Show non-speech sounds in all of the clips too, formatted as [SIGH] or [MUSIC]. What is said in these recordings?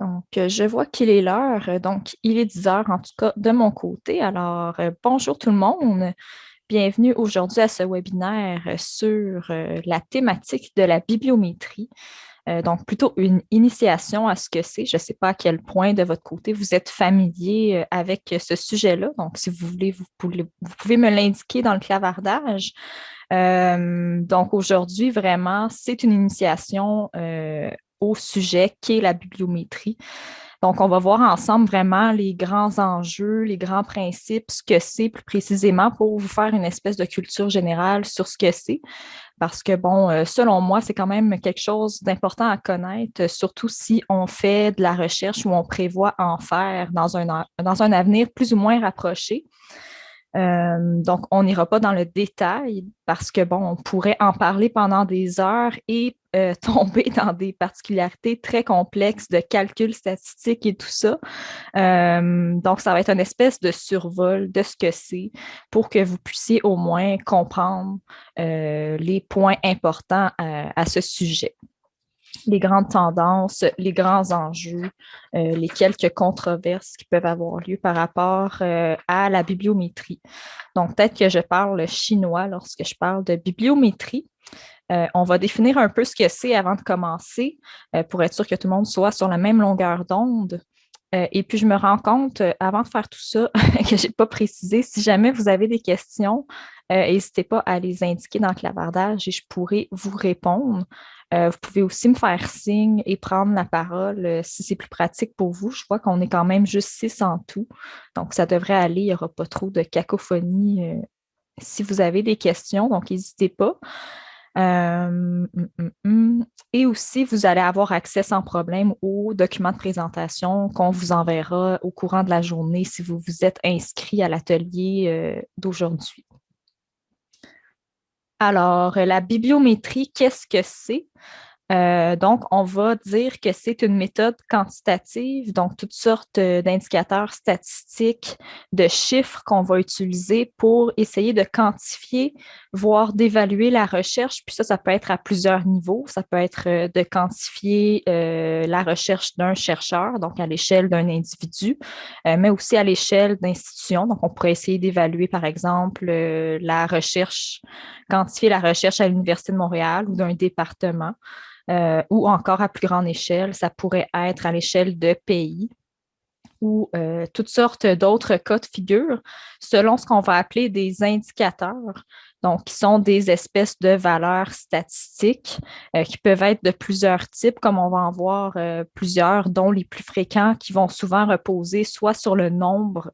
Donc, euh, je vois qu'il est l'heure. Donc, il est 10 heures en tout cas de mon côté. Alors, euh, bonjour tout le monde. Bienvenue aujourd'hui à ce webinaire sur euh, la thématique de la bibliométrie. donc, plutôt une initiation à ce que c'est. Je ne sais pas à quel point de votre côté vous êtes familier avec ce sujet-là. Donc, si vous voulez, vous pouvez, vous pouvez me l'indiquer dans le clavardage. donc, aujourd'hui, vraiment, c'est une initiation au sujet qui est la bibliométrie. Donc, on va voir ensemble vraiment les grands enjeux, les grands principes, ce que c'est plus précisément pour vous faire une espèce de culture générale sur ce que c'est. Parce que, bon, euh, selon moi, c'est quand même quelque chose d'important à connaître, surtout si on fait de la recherche ou on prévoit en faire dans un, dans un avenir plus ou moins rapproché. Euh, donc, on n'ira pas dans le détail parce que, bon, on pourrait en parler pendant des heures et euh, [LAUGHS] tomber dans des particularités très complexes de calcul statistique et tout ça. Euh, donc, ça va être une espèce de survol de ce que c'est pour que vous puissiez au moins comprendre les points importants à ce sujet les grandes tendances, les grands enjeux, euh, les quelques controverses qui peuvent avoir lieu par rapport euh, à la bibliométrie. Donc, peut-être que je parle chinois lorsque je parle de bibliométrie. Euh, on va définir un peu ce que c'est avant de commencer pour être sûr que tout le monde soit sur la même longueur d'onde. et puis, je me rends compte, avant de faire tout ça, [LAUGHS] que je n'ai pas précisé, si jamais vous avez des questions, n'hésitez pas à les indiquer dans le clavardage et je pourrai vous répondre. Euh, vous pouvez aussi me faire signe et prendre la parole euh, si c'est plus pratique pour vous. Je vois qu'on est quand même juste six en tout. Donc, ça devrait aller. Il n'y aura pas trop de cacophonie euh, si vous avez des questions. Donc, n'hésitez pas. Hum, hum, hum. Et aussi, vous allez avoir accès sans problème aux documents de présentation qu'on vous enverra au courant de la journée si vous vous êtes inscrit à l'atelier d'aujourd'hui. Alors, la bibliométrie, qu'est-ce que c'est? Euh, donc, on va dire que c'est une méthode quantitative, donc toutes sortes euh, d'indicateurs statistiques, de chiffres qu'on va utiliser pour essayer de quantifier, voire d'évaluer la recherche. Puis ça, ça peut être à plusieurs niveaux. Ça peut être euh, de quantifier la recherche d'un chercheur, donc à l'échelle d'un individu, mais aussi à l'échelle d'institutions. Donc, on pourrait essayer d'évaluer, par exemple, la recherche, quantifier la recherche à l'Université de Montréal ou d'un département. Euh, ou encore à plus grande échelle, ça pourrait être à l'échelle de pays ou euh, toutes sortes d'autres cas de figure selon ce qu'on va appeler des indicateurs, donc qui sont des espèces de valeurs statistiques euh, qui peuvent être de plusieurs types, comme on va en voir plusieurs, dont les plus fréquents qui vont souvent reposer soit sur le nombre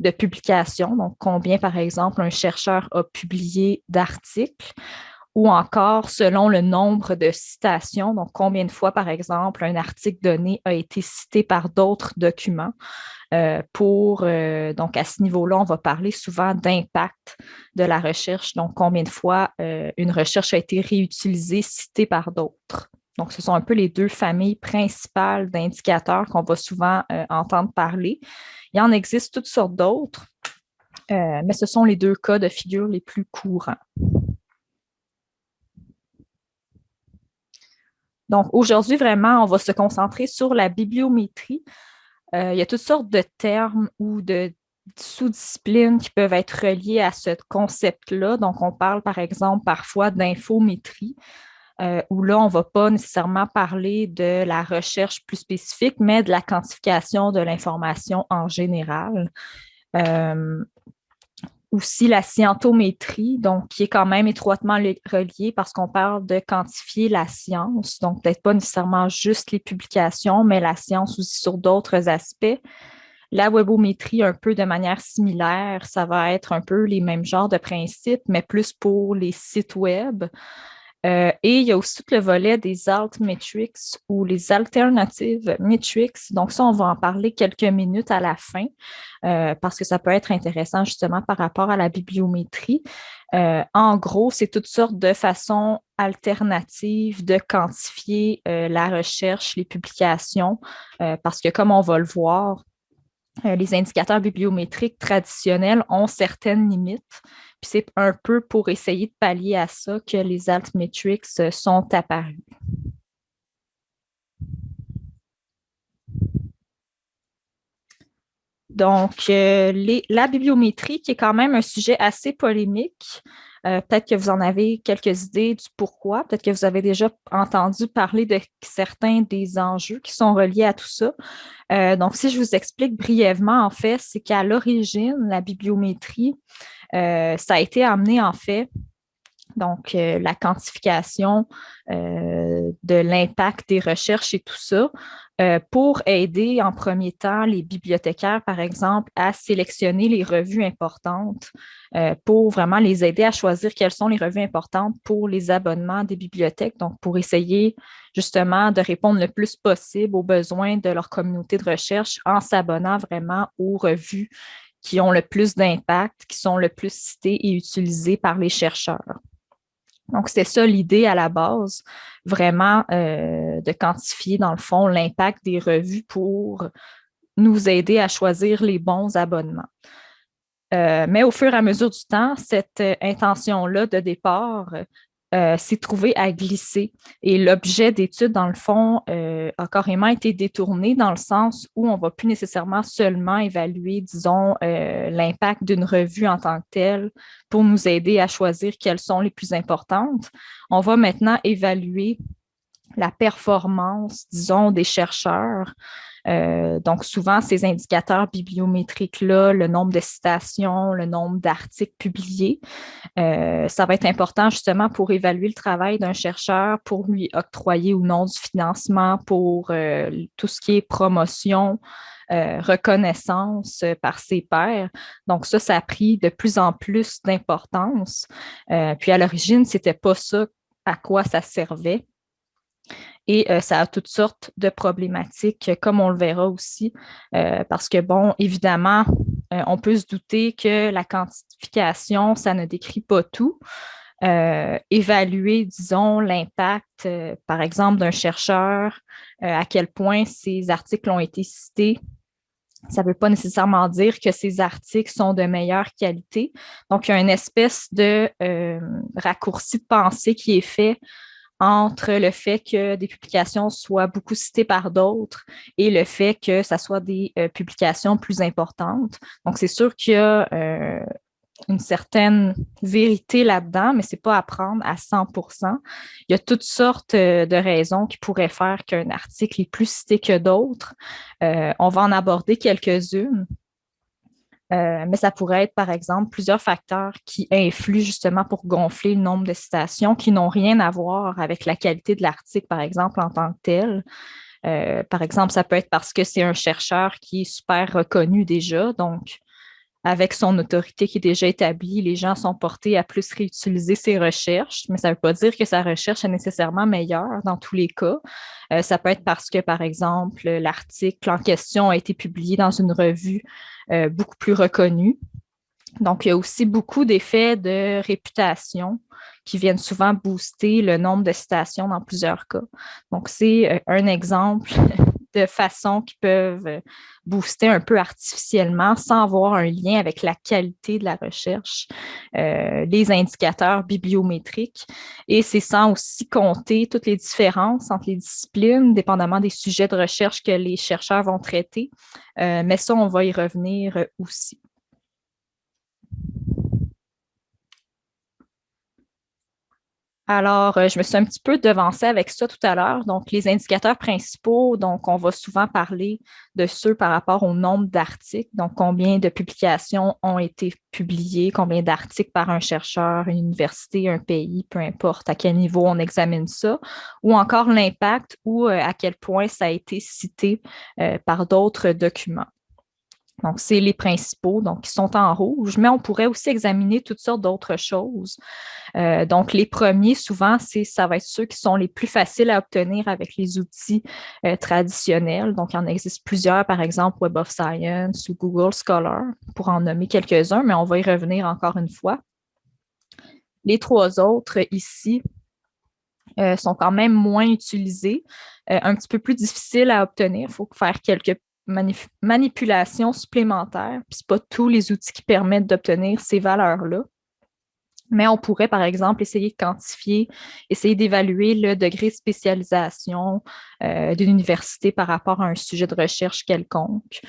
de publications, donc combien, par exemple, un chercheur a publié d'articles, ou encore selon le nombre de citations, donc combien de fois, par exemple, un article donné a été cité par d'autres documents. Euh, pour, euh, donc à ce niveau-là, on va parler souvent d'impact de la recherche, donc combien de fois euh, une recherche a été réutilisée, citée par d'autres. Donc, ce sont un peu les deux familles principales d'indicateurs qu'on va souvent entendre parler. Il en existe toutes sortes d'autres, mais ce sont les deux cas de figure les plus courants. Donc, aujourd'hui, vraiment, on va se concentrer sur la bibliométrie. Euh, il y a toutes sortes de termes ou de sous-disciplines qui peuvent être reliées à ce concept-là. Donc, on parle, par exemple, parfois d'infométrie, euh, où là, on ne va pas nécessairement parler de la recherche plus spécifique, mais de la quantification de l'information en général. Euh, aussi la scientométrie, donc qui est quand même étroitement reliée parce qu'on parle de quantifier la science, donc peut-être pas nécessairement juste les publications, mais la science aussi sur d'autres aspects. La webométrie, un peu de manière similaire, ça va être un peu les mêmes genres de principes, mais plus pour les sites web. Euh, et il y a aussi tout le volet des alt metrics ou les alternative metrics. Donc, ça, on va en parler quelques minutes à la fin euh, parce que ça peut être intéressant justement par rapport à la bibliométrie. Euh, en gros, c'est toutes sortes de façons alternatives de quantifier la recherche, les publications, parce que comme on va le voir, les indicateurs bibliométriques traditionnels ont certaines limites. Puis c'est un peu pour essayer de pallier à ça que les altmetrics sont apparus. Donc, la bibliométrie, qui est quand même un sujet assez polémique, peut-être que vous en avez quelques idées du pourquoi, peut-être que vous avez déjà entendu parler de certains des enjeux qui sont reliés à tout ça. donc, si je vous explique brièvement, en fait, c'est qu'à l'origine, la bibliométrie, ça a été amené, en fait, donc euh, la quantification euh, de l'impact des recherches et tout ça, euh, pour aider en premier temps les bibliothécaires, par exemple, à sélectionner les revues importantes, pour vraiment les aider à choisir quelles sont les revues importantes pour les abonnements des bibliothèques, donc pour essayer justement de répondre le plus possible aux besoins de leur communauté de recherche en s'abonnant vraiment aux revues qui ont le plus d'impact, qui sont le plus citées et utilisées par les chercheurs. Donc, c'est ça l'idée à la base, vraiment euh, de quantifier, dans le fond, l'impact des revues pour nous aider à choisir les bons abonnements. Euh, mais au fur et à mesure du temps, cette euh, intention-là de départ euh, s'est trouvé à glisser. Et l'objet d'étude, dans le fond, euh, a carrément été détourné dans le sens où on ne va plus nécessairement seulement évaluer, disons, euh, l'impact d'une revue en tant que telle pour nous aider à choisir quelles sont les plus importantes. On va maintenant évaluer la performance, disons, des chercheurs euh, donc, souvent, ces indicateurs bibliométriques-là, le nombre de citations, le nombre d'articles publiés, euh, ça va être important justement pour évaluer le travail d'un chercheur, pour lui octroyer ou non du financement pour euh, tout ce qui est promotion, reconnaissance par ses pairs. Donc, ça, ça a pris de plus en plus d'importance. puis, à l'origine, ce n'était pas ça à quoi ça servait. Et euh, ça a toutes sortes de problématiques, comme on le verra aussi, euh, parce que, bon, évidemment, euh, on peut se douter que la quantification, ça ne décrit pas tout. évaluer, disons, l'impact, par exemple, d'un chercheur, à quel point ces articles ont été cités, ça ne veut pas nécessairement dire que ces articles sont de meilleure qualité. Donc, il y a une espèce de raccourci de pensée qui est fait entre le fait que des publications soient beaucoup citées par d'autres et le fait que ça soit des euh, publications plus importantes. Donc, c'est sûr qu'il y a euh, une certaine vérité là-dedans, mais ce n'est pas à prendre à 100% Il y a toutes sortes euh, de raisons qui pourraient faire qu'un article est plus cité que d'autres. on va en aborder quelques-unes. Euh, mais ça pourrait être, par exemple, plusieurs facteurs qui influent justement pour gonfler le nombre de citations qui n'ont rien à voir avec la qualité de l'article, par exemple, en tant que tel. Euh, par exemple, ça peut être parce que c'est un chercheur qui est super reconnu déjà, donc avec son autorité qui est déjà établie, les gens sont portés à plus réutiliser ses recherches, mais ça ne veut pas dire que sa recherche est nécessairement meilleure dans tous les cas. Euh, ça peut être parce que, par exemple, l'article en question a été publié dans une revue euh, beaucoup plus reconnue. Donc, il y a aussi beaucoup d'effets de réputation qui viennent souvent booster le nombre de citations dans plusieurs cas. Donc, c'est euh, un exemple [LAUGHS] de façons qui peuvent euh, booster un peu artificiellement sans avoir un lien avec la qualité de la recherche, euh, les indicateurs bibliométriques. Et c'est sans aussi compter toutes les différences entre les disciplines, dépendamment des sujets de recherche que les chercheurs vont traiter. Euh, mais ça, on va y revenir aussi. Alors, euh, je me suis un petit peu devancée avec ça tout à l'heure. Donc, les indicateurs principaux, donc on va souvent parler de ceux par rapport au nombre d'articles, donc combien de publications ont été publiées, combien d'articles par un chercheur, une université, un pays, peu importe à quel niveau on examine ça, ou encore l'impact ou euh, à quel point ça a été cité euh, par d'autres documents. Donc, c'est les principaux, donc qui sont en rouge, mais on pourrait aussi examiner toutes sortes d'autres choses. Euh, donc, les premiers, souvent, ça va être ceux qui sont les plus faciles à obtenir avec les outils euh, traditionnels. Donc, il y en existe plusieurs, par exemple Web of Science ou Google Scholar, pour en nommer quelques-uns, mais on va y revenir encore une fois. Les trois autres ici, euh, sont quand même moins utilisés, un petit peu plus difficiles à obtenir. Il faut faire quelques manipulation supplémentaire, puis ce pas tous les outils qui permettent d'obtenir ces valeurs-là. Mais on pourrait, par exemple, essayer de quantifier, essayer d'évaluer le degré de spécialisation euh, d'une université par rapport à un sujet de recherche quelconque,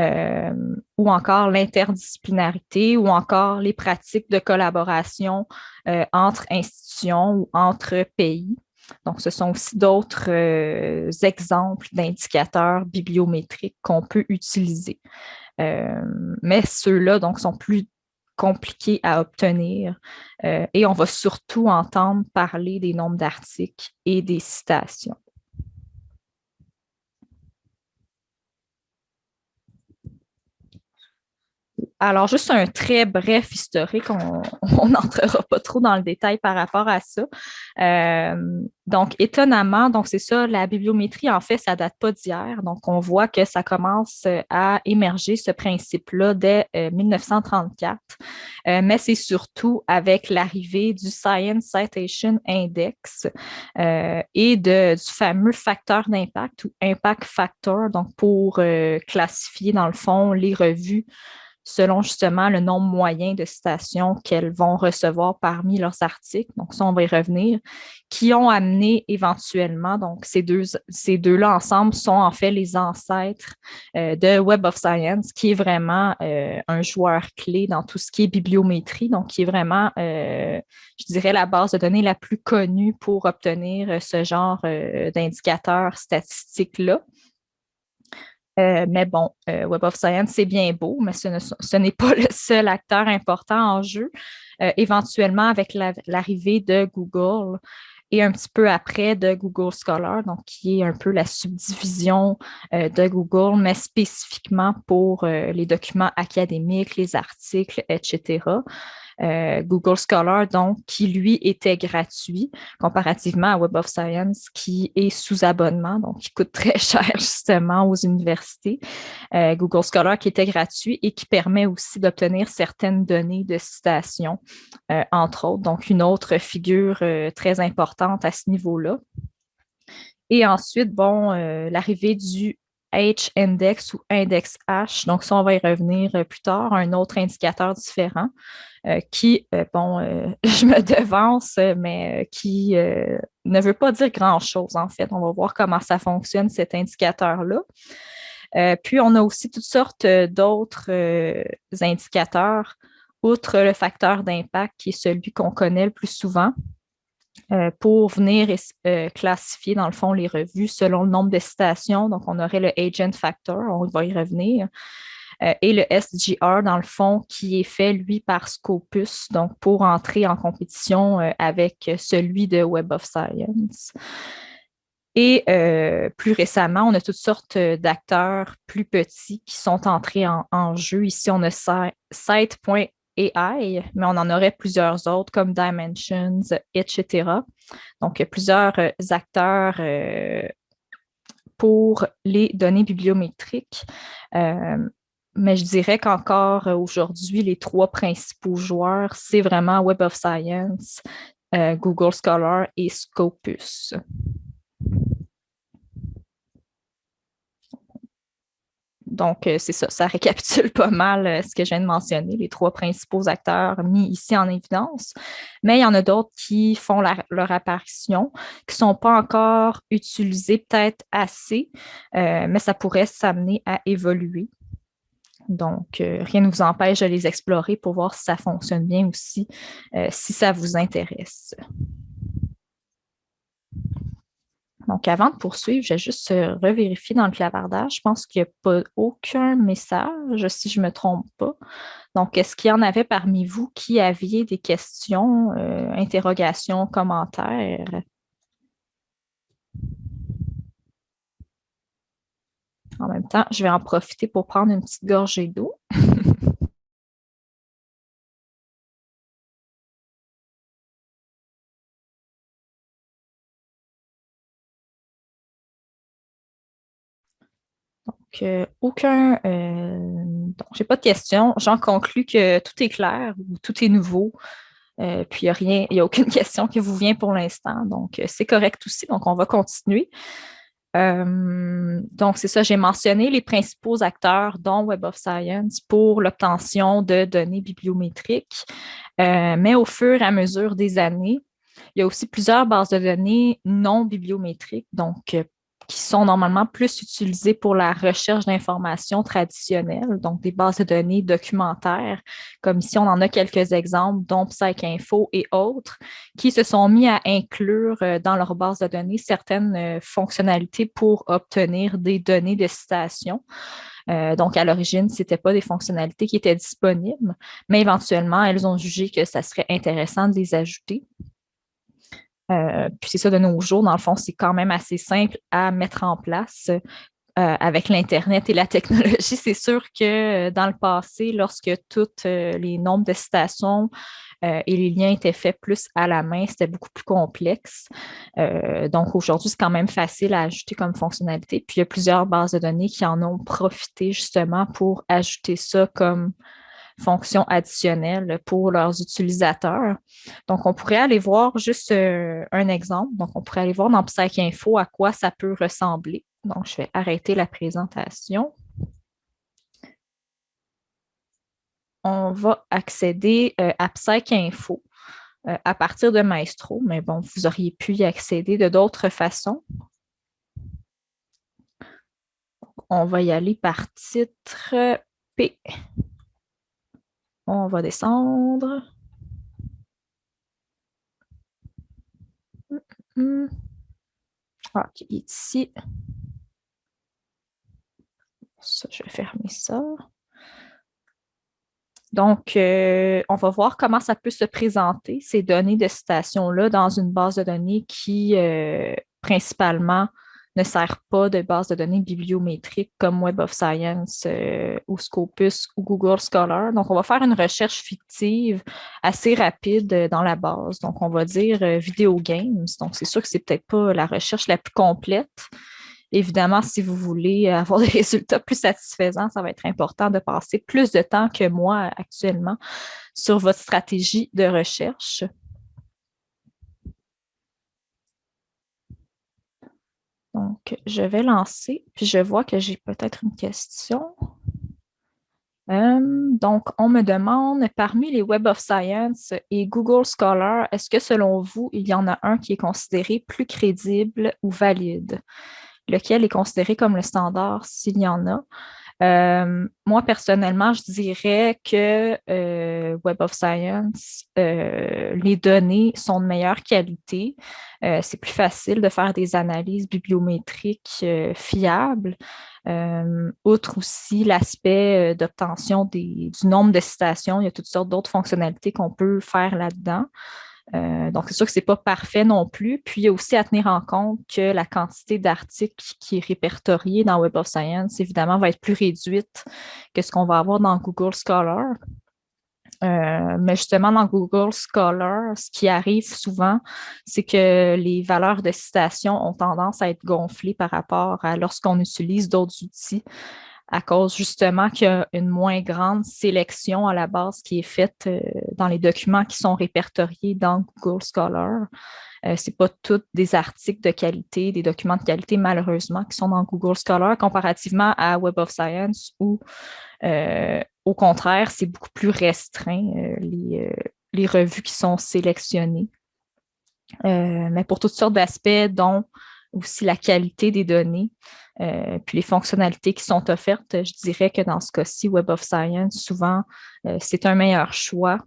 euh, ou encore l'interdisciplinarité, ou encore les pratiques de collaboration euh, entre institutions ou entre pays. Donc, ce sont aussi d'autres exemples d'indicateurs bibliométriques qu'on peut utiliser. mais ceux-là donc sont plus compliqué à obtenir. Euh, et on va surtout entendre parler des nombres d'articles et des citations. Alors, juste un très bref historique, [LAUGHS] on n'entrera pas trop dans le détail par rapport à ça. Euh, donc, étonnamment, donc c'est ça, la bibliométrie, en fait, ça ne date pas d'hier. Donc, on voit que ça commence à émerger, ce principe-là, dès 1934. Euh, euh, mais c'est surtout avec l'arrivée du Science Citation Index et du fameux facteur d'impact ou impact factor, donc pour classifier, dans le fond, les revues selon justement le nombre moyen de citations qu'elles vont recevoir parmi leurs articles. Donc, ça, on va y revenir, qui ont amené éventuellement, donc ces deux ces deux-là ensemble sont en fait les ancêtres euh, de Web of Science, qui est vraiment euh, un joueur clé dans tout ce qui est bibliométrie, donc qui est vraiment, euh, je dirais, la base de données la plus connue pour obtenir ce genre d'indicateurs statistiques-là. Euh, mais bon, euh, Web of Science, c'est bien beau, mais ce, n'est pas [LAUGHS] le seul acteur important en jeu. Euh, éventuellement, avec l'arrivée de Google et un petit peu après de Google Scholar, donc qui est un peu la subdivision de Google, mais spécifiquement pour les documents académiques, les articles, etc. Euh, Google Scholar, donc, qui lui était gratuit comparativement à Web of Science qui est sous abonnement, donc qui coûte [LAUGHS] très cher justement aux universités. Euh, Google Scholar qui était gratuit et qui permet aussi d'obtenir certaines données de citation, euh, entre autres. Donc, une autre figure très importante à ce niveau-là. Et ensuite, bon, l'arrivée du H-index ou index H. Donc, ça, on va y revenir plus tard, un autre indicateur différent. Euh, qui, euh, bon, euh, [LAUGHS] je me devance, mais qui ne veut pas dire grand-chose, en fait. On va voir comment ça fonctionne, cet indicateur-là. puis, on a aussi toutes sortes d'autres indicateurs, outre le facteur d'impact, qui est celui qu'on connaît le plus souvent, pour venir classifier, dans le fond, les revues selon le nombre de citations. Donc, on aurait le agent factor, on va y revenir. Euh, et le SGR, dans le fond, qui est fait, lui, par Scopus, donc pour entrer en compétition euh, avec celui de Web of Science. Et euh, plus récemment, on a toutes sortes d'acteurs plus petits qui sont entrés en, jeu. Ici, on a Site.ai, mais on en aurait plusieurs autres comme Dimensions, etc. Donc, plusieurs acteurs pour les données bibliométriques mais je dirais qu'encore euh, aujourd'hui, les trois principaux joueurs, c'est vraiment Web of Science, euh, Google Scholar et Scopus. Donc, euh, c'est ça, ça [LAUGHS] récapitule pas mal ce que je viens de mentionner, les trois principaux acteurs mis ici en évidence. Mais il y en a d'autres qui font leur apparition, qui ne sont pas encore utilisés peut-être assez, mais ça pourrait s'amener à évoluer. Donc, euh, rien ne vous empêche de les explorer pour voir si ça fonctionne bien aussi, euh, si ça vous intéresse. Donc, avant de poursuivre, je vais juste revérifier dans le clavardage. Je pense qu'il n'y a pas aucun message, si je ne me trompe pas. Donc, est-ce qu'il y en avait parmi vous qui aviez des questions, euh, interrogations, commentaires? En même temps, je vais en profiter pour prendre une petite gorgée d'eau. [LAUGHS] Donc, euh, aucun... Euh, donc, j'ai pas de questions. J'en conclus que tout est clair ou tout est nouveau. Euh, puis, il n'y a rien, il n'y a aucune [LAUGHS] question qui vous vient pour l'instant. Donc, c'est correct aussi. Donc, on va continuer. Euh, donc, c'est ça, j'ai mentionné les principaux acteurs, dont Web of Science, pour l'obtention de données bibliométriques. mais au fur et à mesure des années, il y a aussi plusieurs bases de données non bibliométriques, donc qui sont normalement plus utilisées pour la recherche d'informations traditionnelles, donc des bases de données documentaires, comme ici on en a quelques exemples, dont PsycInfo et autres, qui se sont mis à inclure euh, dans leur base de données certaines euh, fonctionnalités pour obtenir des données de citation. Euh, donc, à l'origine, ce n'étaient pas des fonctionnalités qui étaient disponibles, mais éventuellement, elles ont jugé que ça serait intéressant de les ajouter. Euh, puis c'est ça, de nos jours, dans le fond, c'est quand même assez simple à mettre en place. Euh, avec l'Internet et la technologie, c'est sûr que euh, dans le passé, lorsque tous les nombres de citations et les liens étaient faits plus à la main, c'était beaucoup plus complexe. donc aujourd'hui, c'est quand même facile à ajouter comme fonctionnalité. Puis il y a plusieurs bases de données qui en ont profité justement pour ajouter ça comme fonctions additionnelles pour leurs utilisateurs. Donc, on pourrait aller voir juste euh, un exemple. Donc, on pourrait aller voir dans PsycInfo à quoi ça peut ressembler. Donc, je vais arrêter la présentation. On va accéder euh, à PsycInfo euh, à partir de Maestro, mais bon, vous auriez pu y accéder de d'autres façons. On va y aller par titre P. On va descendre. OK, ici. Ça, je vais fermer ça. Donc, euh, on va voir comment ça peut se présenter, ces données de citation-là, dans une base de données qui, euh, principalement, ne sert pas de base de données bibliométrique comme Web of Science euh, ou Scopus ou Google Scholar. Donc, on va faire une recherche fictive assez rapide euh, dans la base. Donc, on va dire euh, Video Games. Donc, c'est sûr que c'est peut-être pas la recherche la plus complète. Évidemment, si vous voulez [LAUGHS] avoir des résultats plus satisfaisants, ça va être important de passer plus de temps que moi actuellement sur votre stratégie de recherche. Donc, je vais lancer, puis je vois que j'ai peut-être une question. Euh, donc, on me demande, parmi les Web of Science et Google Scholar, est-ce que selon vous, il y en a un qui est considéré plus crédible ou valide? Lequel est considéré comme le standard s'il y en a? Euh, moi, personnellement, je dirais que euh, Web of Science, euh, les données sont de meilleure qualité. c'est plus facile de faire des analyses bibliométriques fiables. outre aussi l'aspect d'obtention du nombre de citations, il y a toutes sortes d'autres fonctionnalités qu'on peut faire là-dedans. Euh, donc, c'est sûr que ce n'est pas parfait non plus. Puis, il y a aussi à tenir en compte que la quantité d'articles qui est répertoriée dans Web of Science, évidemment, va être plus réduite que ce qu'on va avoir dans Google Scholar. Euh, mais justement, dans Google Scholar, ce qui arrive souvent, c'est que les valeurs de citation ont tendance à être gonflées par rapport à lorsqu'on utilise d'autres outils à cause justement qu'il y a une moins grande sélection à la base qui est faite euh, dans les documents qui sont répertoriés dans Google Scholar. Euh, Ce n'est pas tous des articles de qualité, des documents de qualité, malheureusement, qui sont dans Google Scholar comparativement à Web of Science où, euh, au contraire, c'est beaucoup plus restreint, les, les, revues qui sont sélectionnées. mais pour toutes sortes d'aspects, dont aussi la qualité des données, euh, puis les fonctionnalités qui sont offertes, je dirais que dans ce cas-ci, Web of Science, souvent, euh, c'est un meilleur choix.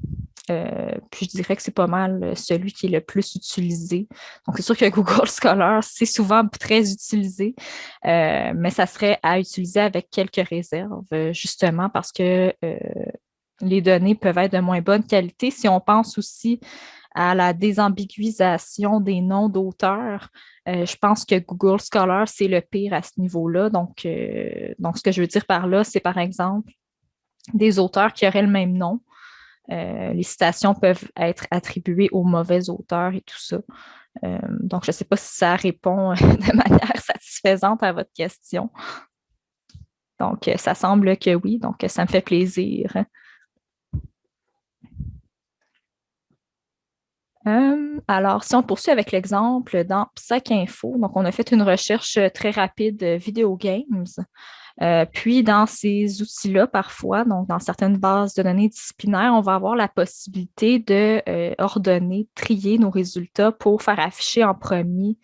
Euh, puis je dirais que c'est pas mal celui qui est le plus utilisé. Donc, c'est sûr que [LAUGHS] Google Scholar, c'est souvent très utilisé, mais ça serait à utiliser avec quelques réserves, justement parce que les données peuvent être de moins bonne qualité. Si on pense aussi à la désambiguisation des noms d'auteurs, euh, je pense que Google Scholar, c'est le pire à ce niveau-là. Donc, euh, donc, ce que je veux dire par là, c'est par exemple des auteurs qui auraient le même nom. Euh, les citations peuvent être attribuées aux mauvais auteurs et tout ça. donc, je ne sais pas si ça répond [LAUGHS] de manière satisfaisante à votre question. Donc, ça semble que oui, donc ça me fait plaisir. Euh, alors, si on poursuit avec l'exemple dans PsycInfo, donc on a fait une recherche très rapide de Video Games. Euh, puis, dans ces outils-là, parfois, donc dans certaines bases de données disciplinaires, on va avoir la possibilité de euh, ordonner, trier nos résultats pour faire afficher en premier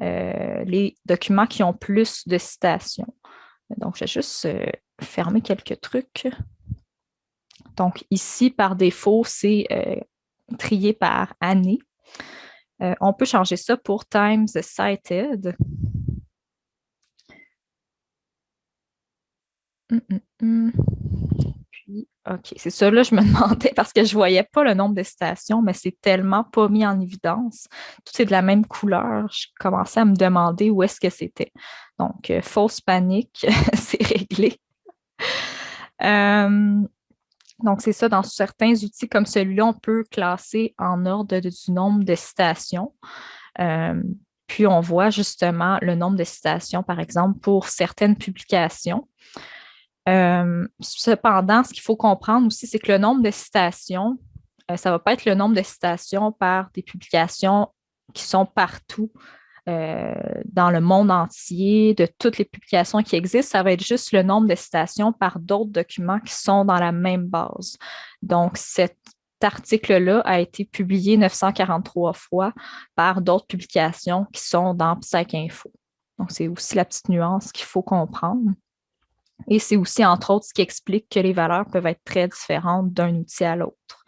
les documents qui ont plus de citations. Donc, je vais juste fermer quelques trucs. Donc, ici, par défaut, c'est trié par année. Euh, on peut changer ça pour Times Cited. Hum, hum, hum. OK, c'est ça, là, je me [LAUGHS] demandais parce que je ne voyais pas le nombre de stations, mais c'est tellement pas mis en évidence. Tout est de la même couleur. Je commençais à me demander où est-ce que c'était. Donc, euh, fausse panique, [LAUGHS] c'est réglé. [LAUGHS] Euh, donc, c'est ça, dans certains outils comme celui-là, on peut classer en ordre du nombre de citations. Euh, puis, on voit justement le nombre de citations, par exemple, pour certaines publications. Euh, cependant, ce qu'il faut comprendre aussi, c'est que le nombre de citations, euh, ça ne va pas être le nombre de citations par des publications qui sont partout euh, dans le monde entier, de toutes les publications qui existent, ça va être juste le nombre de citations par d'autres documents qui sont dans la même base. Donc, cet article-là a été publié 943 fois par d'autres publications qui sont dans PsycInfo. Donc, c'est aussi la petite nuance qu'il faut comprendre. Et c'est aussi, entre autres, ce qui explique que les valeurs peuvent être très différentes d'un outil à l'autre.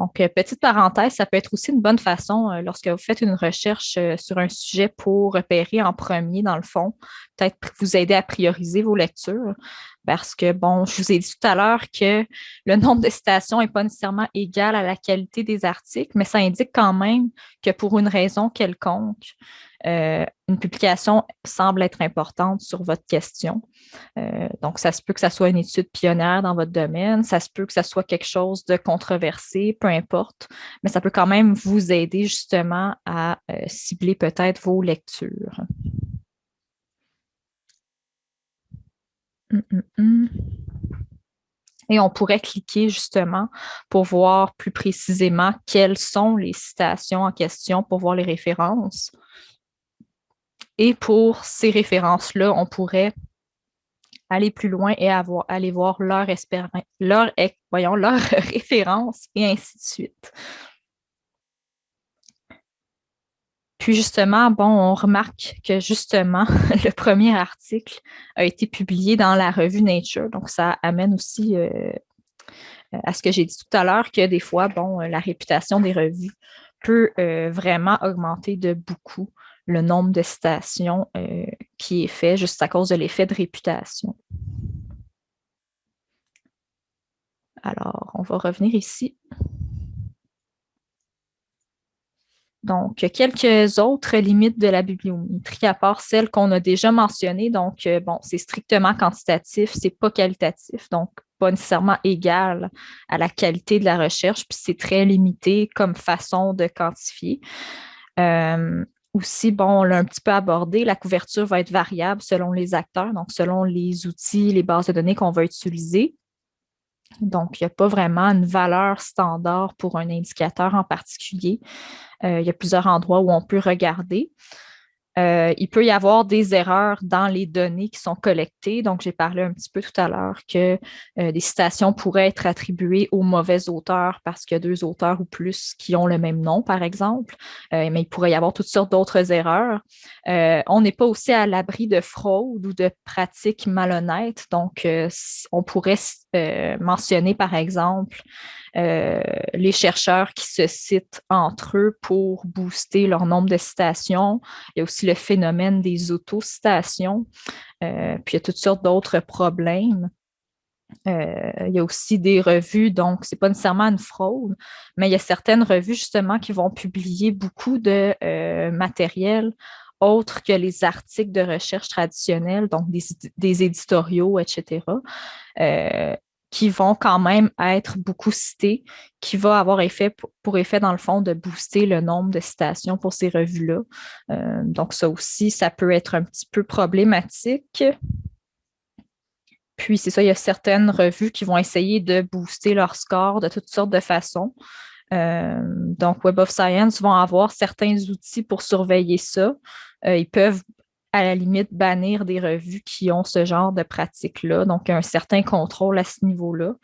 Donc, euh, petite parenthèse, ça peut être aussi une bonne façon euh, lorsque vous faites une recherche euh, sur un sujet pour repérer en premier, dans le fond, peut-être vous aider à prioriser vos lectures. Parce que, bon, je vous ai dit tout à l'heure que le nombre de citations n'est pas nécessairement égal à la qualité des articles, mais ça indique quand même que pour une raison quelconque, euh, une publication semble être importante sur votre question. Euh, donc, ça se peut que ça soit une étude pionnière dans votre domaine, ça se peut que ça soit quelque chose de controversé, peu importe, mais ça peut quand même vous aider justement à euh, cibler peut-être vos lectures. Hum, hum, hum. Et on pourrait cliquer justement pour voir plus précisément quelles sont les citations en question pour voir les références. Et pour ces références-là, on pourrait aller plus loin et avoir, aller voir leur, leur, [LAUGHS] et ainsi de suite. Puis justement, bon, on remarque que justement, [LAUGHS] le premier article a été publié dans la revue Nature. Donc, ça amène aussi euh, à ce que j'ai dit tout à l'heure, que des fois, bon, la réputation des revues peut euh, vraiment augmenter de beaucoup le nombre de citations euh, qui est fait juste à cause de l'effet de réputation. Alors, on va revenir ici. Donc, quelques autres limites de la bibliométrie, à part celles qu'on a déjà mentionnées. Donc, euh, bon, c'est strictement quantitatif, c'est pas qualitatif, donc pas nécessairement égal à la qualité de la recherche, puis c'est très limité comme façon de quantifier. Euh, aussi, bon, on l'a un petit peu abordé, la couverture va être variable selon les acteurs, donc selon les outils, les bases de données qu'on va utiliser. Donc, il n'y a pas vraiment une valeur standard pour un indicateur en particulier. Euh, il y a plusieurs endroits où on peut regarder. Euh, il peut y avoir des erreurs dans les données qui sont collectées. Donc, j'ai parlé un petit peu tout à l'heure que euh, des citations pourraient être attribuées aux mauvais auteurs parce qu'il y a deux auteurs ou plus qui ont le même nom, par exemple. Euh, mais il pourrait y avoir toutes sortes d'autres erreurs. on n'est pas aussi à l'abri de fraude ou de pratiques malhonnêtes. Donc, on pourrait mentionner, par exemple, euh, les chercheurs qui se citent entre eux pour booster leur nombre de citations. Il y a aussi le phénomène des autocitations. Euh, puis il y a toutes sortes d'autres problèmes. Euh, il y a aussi des revues, donc ce n'est pas nécessairement une fraude, mais il y a certaines revues justement qui vont publier beaucoup de matériel autre que les articles de recherche traditionnels, donc des, éditoriaux, etc qui vont quand même être beaucoup cités, qui va avoir effet pour, effet, dans le fond, de booster le nombre de citations pour ces revues-là. Euh, donc, ça aussi, ça peut être un petit peu problématique. Puis, c'est ça, il y a certaines revues qui vont essayer de booster leur score de toutes sortes de façons. donc, Web of Science vont avoir certains outils pour surveiller ça. ils peuvent à la limite bannir des revues qui ont ce genre de pratique-là. Donc, un certain contrôle à ce niveau-là.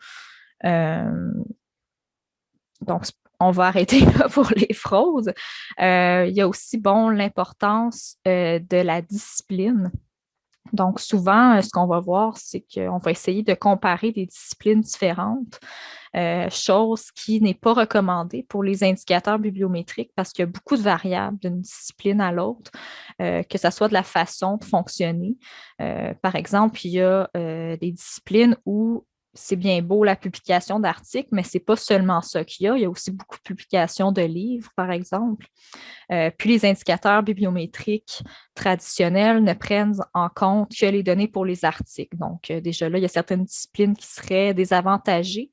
donc, on va [LAUGHS] arrêter là pour les fraudes. Euh, il y a aussi bon, l'importance euh, de la discipline. Donc, souvent, euh, ce qu'on va voir, c'est qu'on va essayer de comparer des disciplines différentes, chose qui n'est pas recommandée pour les indicateurs bibliométriques parce qu'il y a beaucoup de variables d'une discipline à l'autre, que ce soit de la façon de fonctionner. par exemple, il y a des disciplines où c'est bien beau la publication d'articles, mais ce n'est pas seulement ça qu'il y a. Il y a aussi beaucoup de publications de livres, par exemple. Euh, puis les indicateurs bibliométriques traditionnels ne prennent en compte que les données pour les articles. Donc, euh, déjà là, il y a certaines disciplines qui seraient désavantagées.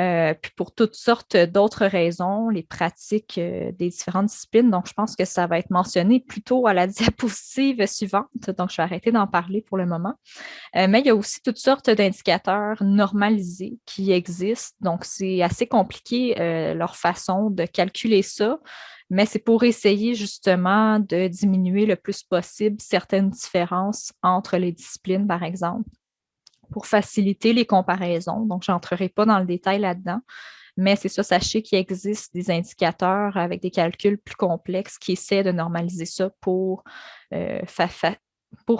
Euh, puis pour toutes sortes d'autres raisons, les pratiques des différentes disciplines. Donc, je pense que ça va être mentionné plutôt à la [LAUGHS] diapositive suivante. Donc, je vais arrêter d'en parler pour le moment. mais il y a aussi toutes sortes d'indicateurs normalisés qui existent. Donc, c'est assez compliqué leur façon de calculer ça mais c'est pour essayer justement de diminuer le plus possible certaines différences entre les disciplines, par exemple pour faciliter les comparaisons. Donc, je n'entrerai pas dans le détail là-dedans, mais c'est ça, sachez qu'il existe des indicateurs avec des calculs plus complexes qui essaient de normaliser ça pour, euh,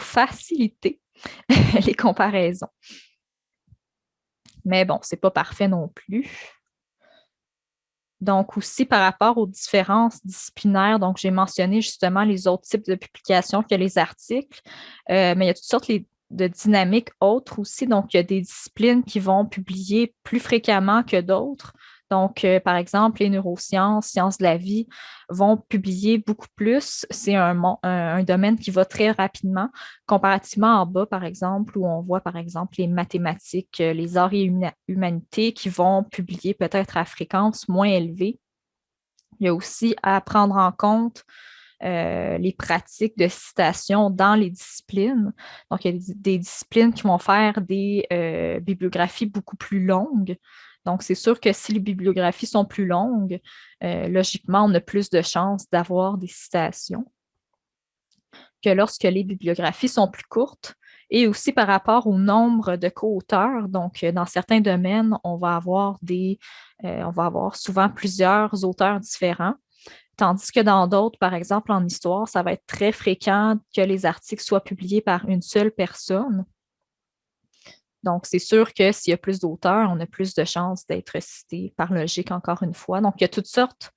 faciliter [LAUGHS] les comparaisons. Mais bon, ce n'est pas parfait non plus. Donc, aussi par rapport aux différences disciplinaires, donc j'ai mentionné justement les autres types de publications que les articles, euh, mais il y a toutes sortes les, de dynamiques autres aussi. Donc, il y a des disciplines qui vont publier plus fréquemment que d'autres. Donc, euh, par exemple, les neurosciences, sciences de la vie vont publier beaucoup plus. C'est un, un, domaine qui va très rapidement, comparativement en bas, par exemple, où on voit, par exemple, les mathématiques, euh, les arts et humanités qui vont publier peut-être à fréquence moins élevée. Il y a aussi à prendre en compte euh, les pratiques de citation dans les disciplines. Donc, il y a des, disciplines qui vont faire des euh, bibliographies beaucoup plus longues. Donc, c'est sûr que si les bibliographies sont plus longues, euh, logiquement, on a plus de chances d'avoir des citations que lorsque les bibliographies sont plus courtes et aussi par rapport au nombre de co-auteurs. Donc, dans certains domaines, on va avoir des, on va avoir souvent plusieurs auteurs différents. Tandis que dans d'autres, par exemple en histoire, ça va être très fréquent que les articles soient publiés par une seule personne. Donc, c'est sûr que s'il y a plus d'auteurs, on a plus de chances d'être cité par logique, encore une fois. Donc, il y a toutes sortes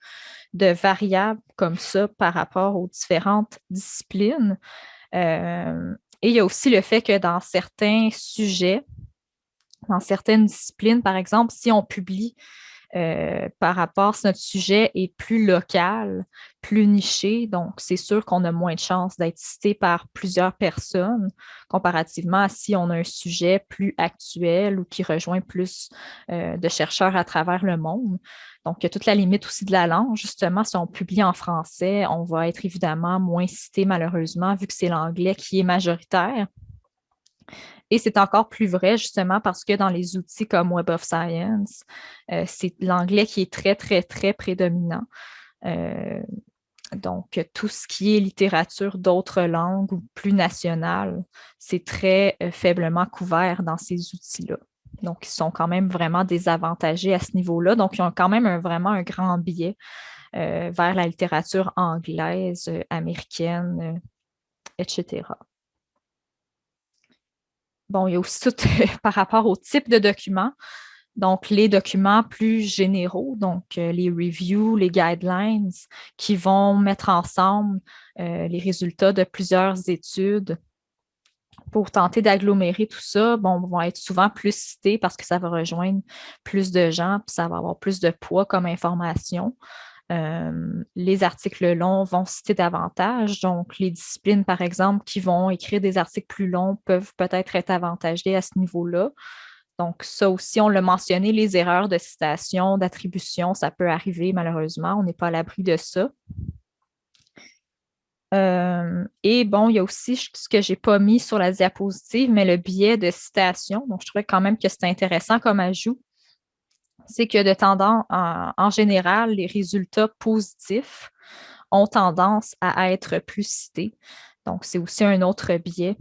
de variables comme ça par rapport aux différentes disciplines. Euh, et il y a aussi le fait que dans certains sujets, dans certaines disciplines, par exemple, si on publie euh, par rapport si notre sujet est plus local, plus niché. Donc, c'est sûr qu'on a moins de chances d'être cité par plusieurs personnes comparativement à si on a un sujet plus actuel ou qui rejoint plus euh, de chercheurs à travers le monde. Donc, il y a toute la limite aussi de la langue. Justement, si on publie en français, on va être évidemment moins cité malheureusement vu que c'est l'anglais qui est majoritaire. Et c'est encore plus vrai justement parce que dans les outils comme Web of Science, euh, c'est l'anglais qui est très, très, très prédominant. Euh, donc, tout ce qui est littérature d'autres langues ou plus nationales, c'est très euh, faiblement couvert dans ces outils-là. Donc, ils sont quand même vraiment désavantagés à ce niveau-là. Donc, ils ont quand même vraiment un grand biais vers la littérature anglaise, américaine, etc. Bon, il y a aussi tout par rapport au type de documents. Donc, les documents plus généraux, donc euh, les reviews, les guidelines qui vont mettre ensemble euh, les résultats de plusieurs études pour tenter d'agglomérer tout ça, bon, vont être souvent plus cités parce que ça va rejoindre plus de gens, puis ça va avoir plus de poids comme information. Les articles longs vont citer davantage. Donc, les disciplines, par exemple, qui vont écrire des articles plus longs peuvent peut-être être avantagées à ce niveau-là. Donc, ça aussi, on l'a mentionné, les erreurs de citation, d'attribution, ça peut arriver malheureusement. On n'est pas à l'abri de ça. Et bon, il y a aussi ce que je n'ai pas mis sur la diapositive, mais le biais de citation. Donc, je trouvais quand même que c'est intéressant comme ajout c'est que de tendance, en, général, les résultats positifs ont tendance à être plus cités. Donc, c'est aussi un autre biais.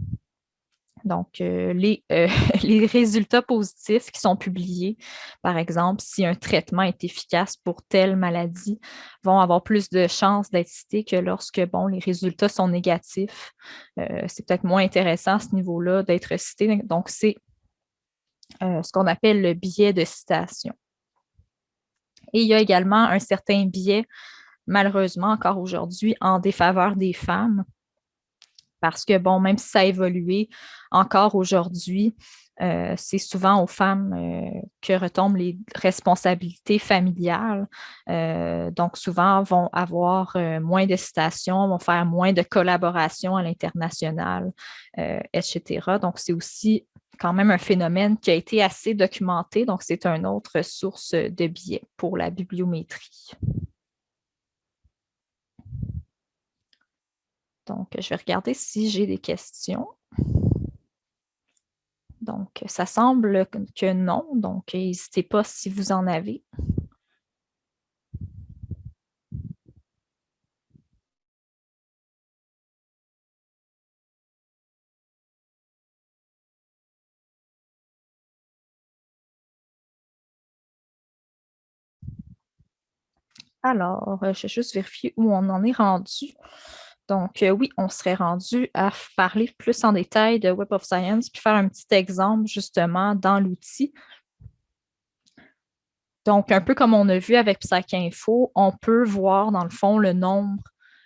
Donc, euh, les, euh, [LAUGHS] les, résultats positifs qui sont publiés, par exemple, si un traitement est efficace pour telle maladie, vont avoir plus de chances d'être cités que lorsque bon, les résultats sont négatifs. Euh, c'est peut-être moins intéressant à ce niveau-là d'être cité. Donc, c'est ce qu'on appelle le biais de citation. Et il y a également un certain biais, malheureusement encore aujourd'hui, en défaveur des femmes. Parce que, bon, même si ça a évolué, encore aujourd'hui, euh, c'est souvent aux femmes euh, que retombent les responsabilités familiales. Euh, donc, souvent, vont avoir moins de citations, vont faire moins de collaboration à l'international, etc. Donc, c'est aussi quand même un phénomène qui a été assez documenté. Donc, c'est une autre source de biais pour la bibliométrie. Donc, je vais regarder si j'ai des questions. Donc, ça semble que non. Donc, n'hésitez pas si vous en avez. Alors, je vais juste vérifier où on en est rendu. Donc, euh, oui, on serait rendu à parler plus en détail de Web of Science, puis faire un petit exemple justement dans l'outil. Donc, un peu comme on a vu avec PsycInfo, on peut voir dans le fond le nombre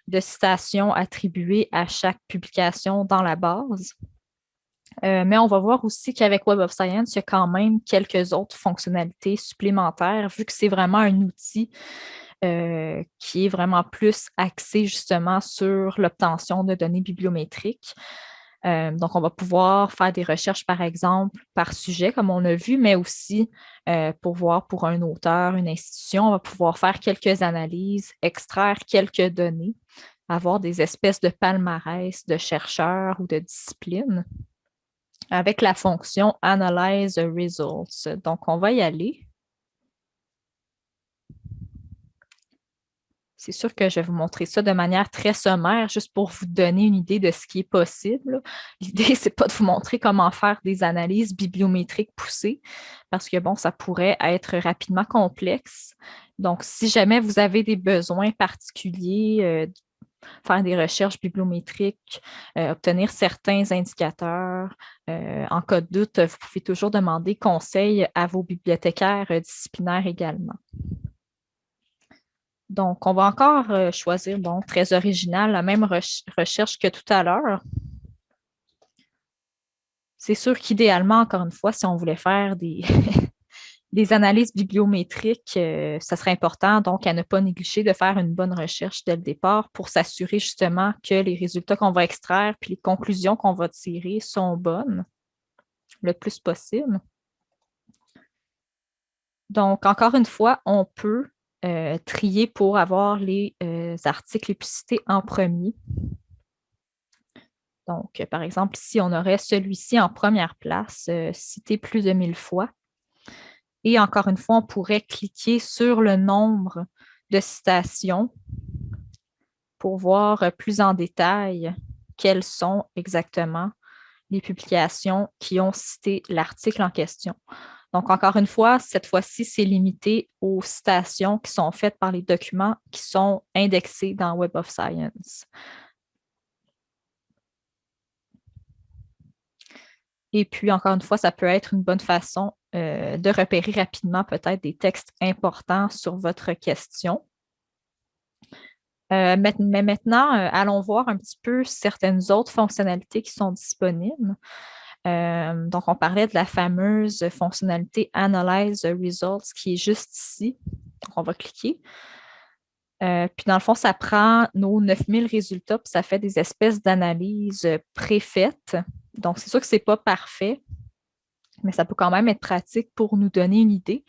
de citations attribuées à chaque publication dans la base. Euh, mais on va voir aussi qu'avec Web of Science, il y a quand même quelques autres fonctionnalités supplémentaires, vu que c'est vraiment un outil euh, qui est vraiment plus axé justement sur l'obtention de données bibliométriques. Euh, donc, on va pouvoir faire des recherches, par exemple, par sujet, comme on a vu, mais aussi euh, pour voir pour un auteur, une institution, on va pouvoir faire quelques analyses, extraire quelques données, avoir des espèces de palmarès de chercheurs ou de disciplines avec la fonction Analyze Results. Donc, on va y aller. C'est sûr que je vais vous montrer ça de manière très sommaire, juste pour vous donner une idée de ce qui est possible. [LAUGHS] L'idée, ce n'est pas de vous montrer comment faire des analyses bibliométriques poussées, parce que bon, ça pourrait être rapidement complexe. Donc, si jamais vous avez des besoins particuliers, euh, faire des recherches bibliométriques, euh, obtenir certains indicateurs. Euh, en cas de doute, vous pouvez toujours demander conseil à vos bibliothécaires disciplinaires également. Donc, on va encore euh, choisir, bon, très original, la même recherche que tout à l'heure. C'est sûr qu'idéalement, encore une fois, si on voulait faire [LAUGHS] des, analyses bibliométriques, euh, ça serait important donc à ne pas négliger de faire une bonne recherche dès le départ pour s'assurer justement que les résultats qu'on va extraire puis les conclusions qu'on va tirer sont bonnes le plus possible. Donc, encore une fois, on peut euh, trier pour avoir les euh, articles cités en premier. Donc, par exemple, si on aurait celui-ci en première place, euh, cité plus de 1000 fois. Et encore une fois, on pourrait cliquer sur le nombre de citations pour voir plus en détail quelles sont exactement les publications qui ont cité l'article en question. Donc, encore une fois, cette fois-ci, c'est limité aux citations qui sont faites par les documents qui sont indexés dans Web of Science. Et puis, encore une fois, ça peut être une bonne façon euh, de repérer rapidement peut-être des textes importants sur votre question. Euh, mais maintenant, euh, allons voir un petit peu certaines autres fonctionnalités qui sont disponibles. Euh, donc, on parlait de la fameuse fonctionnalité Analyze Results qui est juste ici. Donc, on va cliquer. Euh, puis, dans le fond, ça prend nos 9000 résultats, puis ça fait des espèces d'analyses préfaites. Donc, c'est sûr que ce n'est pas parfait, mais ça peut quand même être pratique pour nous donner une idée.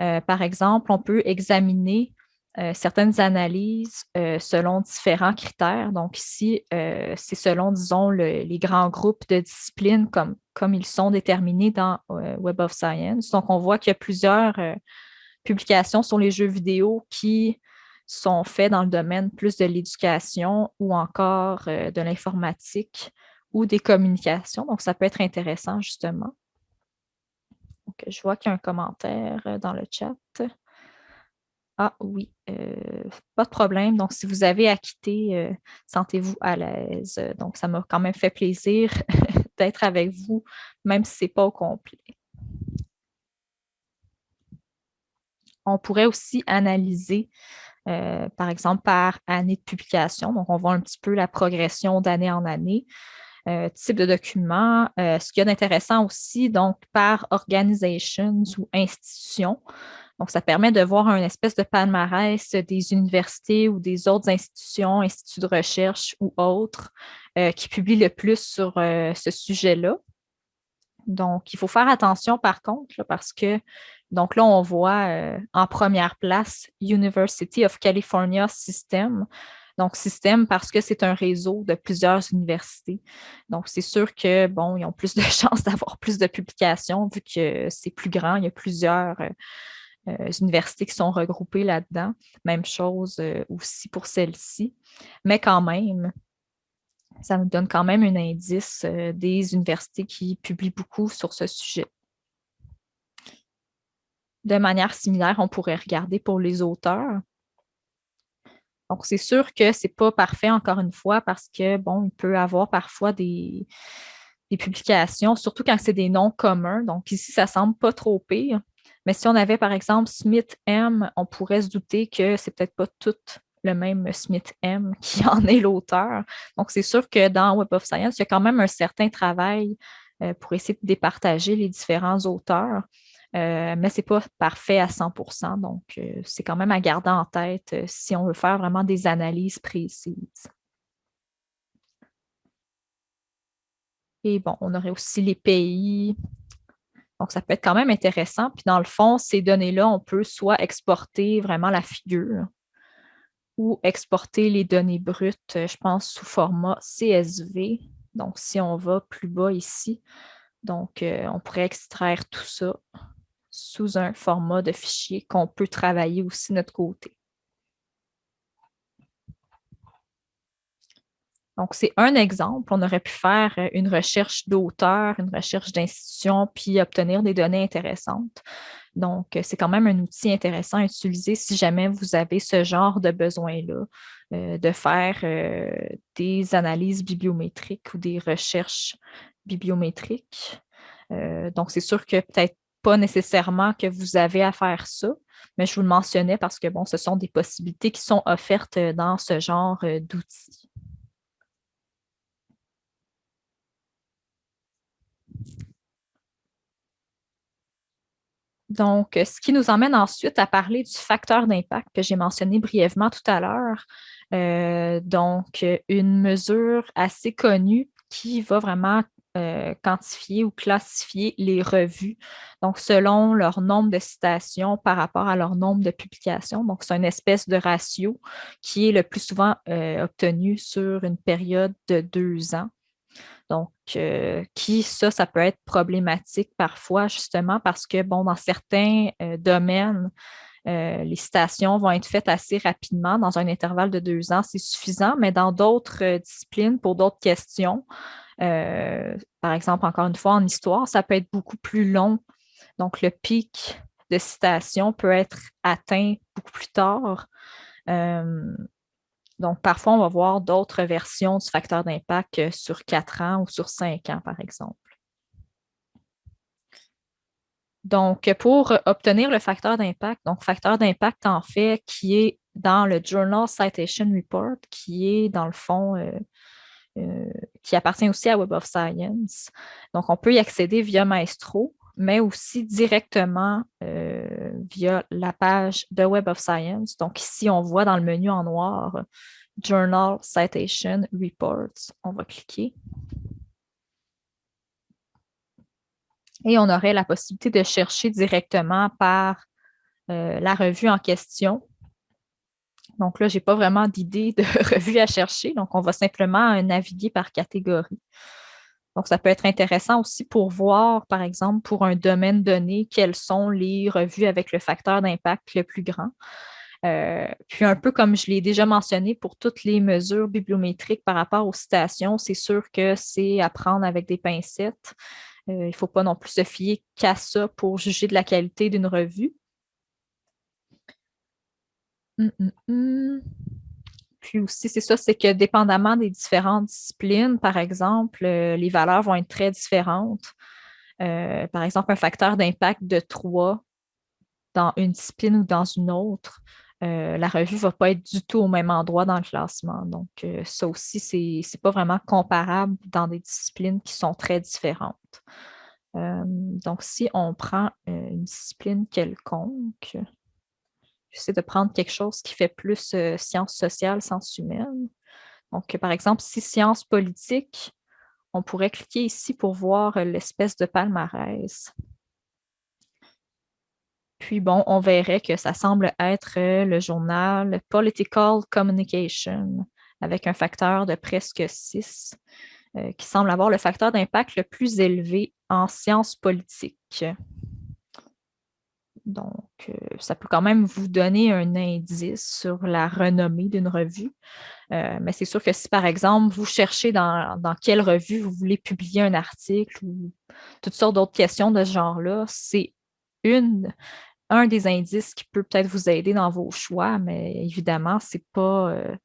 Euh, par exemple, on peut examiner euh, certaines analyses euh, selon différents critères. Donc ici, euh, c'est selon, disons, les grands groupes de disciplines comme, ils sont déterminés dans Web of Science. Donc, on voit qu'il y a plusieurs publications sur les jeux vidéo qui sont faits dans le domaine plus de l'éducation ou encore de l'informatique ou des communications. Donc, ça peut être intéressant, justement. je vois qu'il y a un commentaire dans le chat. Ah oui, euh, pas de problème. Donc, si vous avez à quitter, sentez-vous à l'aise. Donc, ça m'a quand même fait plaisir [LAUGHS] d'être avec vous, même si ce n'est pas au complet. On pourrait aussi analyser, euh, par exemple, par année de publication. Donc, on voit un petit peu la progression d'année en année. Euh, type de document. Euh, ce qu'il y a d'intéressant aussi, donc, par organizations ou institutions. Donc, ça permet de voir un espèce de palmarès des universités ou des autres institutions, instituts de recherche ou autres qui publient le plus sur ce sujet-là. Donc, il faut faire attention par contre, parce que donc là, on voit euh, en première place University of California System. Donc, système parce que c'est un réseau de plusieurs universités. Donc, c'est sûr que, bon, ils ont plus de [LAUGHS] chances d'avoir plus de publications vu que c'est plus grand. Il y a plusieurs euh, euh, universités qui sont regroupées là-dedans. Même chose aussi pour celle-ci. Mais quand même, ça nous donne quand même un indice des universités qui publient beaucoup sur ce sujet. De manière similaire, on pourrait regarder pour les auteurs. Donc, c'est sûr que ce n'est pas parfait, encore une fois, parce que, bon, il peut avoir parfois des, publications, surtout quand c'est des noms communs. Donc, ici, ça ne semble pas trop pire. Mais si on avait, par exemple, Smith M, on pourrait se douter que c'est peut-être pas tout le même Smith M [LAUGHS] qui en est l'auteur. Donc, c'est sûr que dans Web of Science, il y a quand même un certain travail euh, pour essayer de départager les différents auteurs. Euh, mais ce n'est pas parfait à 100% donc euh, c'est quand même à garder en tête si on veut faire vraiment des analyses précises. Et bon, on aurait aussi les pays. Donc, ça peut être quand même intéressant. Puis dans le fond, ces données-là, on peut soit exporter vraiment la figure ou exporter les données brutes, je pense, sous format CSV. Donc, si on va plus bas ici, donc on pourrait extraire tout ça sous un format de fichier qu'on peut travailler aussi de notre côté. Donc, c'est un exemple. On aurait pu faire euh, une recherche d'auteur, une recherche d'institution, puis obtenir des données intéressantes. Donc, euh, c'est quand même un outil intéressant à utiliser si jamais vous avez ce genre de besoin-là, euh, de faire des analyses bibliométriques ou des recherches bibliométriques. donc, c'est sûr que peut-être pas nécessairement que vous avez à faire ça, mais je vous le mentionnais parce que bon, ce sont des possibilités qui sont offertes dans ce genre d'outils. Donc, ce qui nous emmène ensuite à parler du facteur d'impact que j'ai mentionné brièvement tout à l'heure. Euh, donc, une mesure assez connue qui va vraiment euh, quantifier ou classifier les revues, donc selon leur nombre de citations par rapport à leur nombre de publications. Donc, c'est une espèce de ratio qui est le plus souvent euh, obtenu sur une période de deux ans. Donc, euh, qui, ça, ça peut être problématique parfois, justement, parce que, bon, dans certains domaines, les citations vont être faites assez rapidement, dans un intervalle de deux ans, c'est suffisant, mais dans d'autres disciplines, pour d'autres questions, euh, par exemple, encore une fois, en histoire, ça peut être beaucoup plus long. Donc, le pic de citation peut être atteint beaucoup plus tard. Euh, donc, parfois, on va voir d'autres versions du facteur d'impact sur quatre ans ou sur cinq ans, par exemple. Donc, pour obtenir le facteur d'impact, donc facteur d'impact, en fait, qui est dans le Journal Citation Report, qui est, dans le fond, euh, euh, qui appartient aussi à Web of Science. Donc, on peut y accéder via Maestro, mais aussi directement euh, via la page de Web of Science. Donc, ici, on voit dans le menu en noir Journal Citation Reports. On va cliquer. Et on aurait la possibilité de chercher directement par euh, la revue en question donc là, je n'ai pas vraiment d'idée de [LAUGHS] revue à chercher. Donc, on va simplement naviguer par catégorie. Donc, ça peut être intéressant aussi pour voir, par exemple, pour un domaine donné, quelles sont les revues avec le facteur d'impact le plus grand. Euh, puis un peu comme je l'ai déjà mentionné pour toutes les mesures bibliométriques par rapport aux citations, c'est sûr que c'est à prendre avec des pincettes. Euh, il ne faut pas non plus se fier qu'à ça pour juger de la qualité d'une revue. Hum, hum, hum. Puis aussi, c'est ça, c'est que dépendamment des différentes disciplines, par exemple, euh, les valeurs vont être très différentes. par exemple, un facteur d'impact de 3 dans une discipline ou dans une autre euh, la revue ne va pas être du tout au même endroit dans le classement. Donc, euh, ça aussi, ce n'est pas vraiment comparable dans des disciplines qui sont très différentes. Euh, donc, si on prend une discipline quelconque, j'essaie de prendre quelque chose qui fait plus sciences sociales, sciences humaines. Donc, par exemple, si sciences politiques, on pourrait cliquer ici pour voir l'espèce de palmarès. Puis bon, on verrait que ça semble être euh, le journal Political Communication avec un facteur de presque 6 euh, qui semble avoir le facteur d'impact le plus élevé en sciences politiques. Donc, euh, ça peut quand même vous donner un indice sur la renommée d'une revue. mais c'est sûr que si, par exemple, vous cherchez dans, quelle revue vous voulez publier un article ou toutes sortes d'autres questions de ce genre-là, c'est un des indices qui peut peut-être vous aider dans vos choix, mais évidemment, ce n'est pas, euh,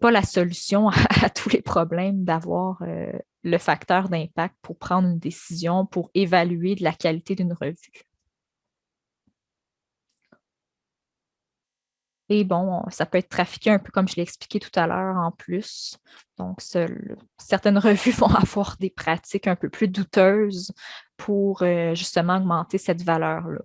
pas la solution [LAUGHS] à, tous les problèmes d'avoir euh, le facteur d'impact pour prendre une décision, pour évaluer la qualité d'une revue. Et bon, ça peut être trafiqué un peu comme je l'ai expliqué tout à l'heure en plus. Donc, certaines [LAUGHS] revues vont avoir des pratiques un peu plus douteuses pour euh, justement augmenter cette valeur-là.